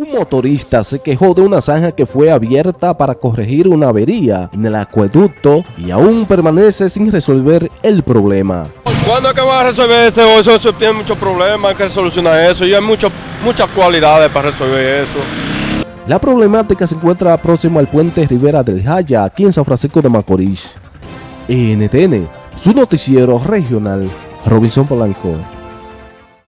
Un motorista se quejó de una zanja que fue abierta para corregir una avería en el acueducto y aún permanece sin resolver el problema. ¿Cuándo es que va a resolver eso? Eso, eso tiene muchos problemas, hay que solucionar eso y hay mucho, muchas cualidades para resolver eso. La problemática se encuentra próximo al puente Rivera del Jaya, aquí en San Francisco de Macorís. NTN, su noticiero regional, Robinson Polanco.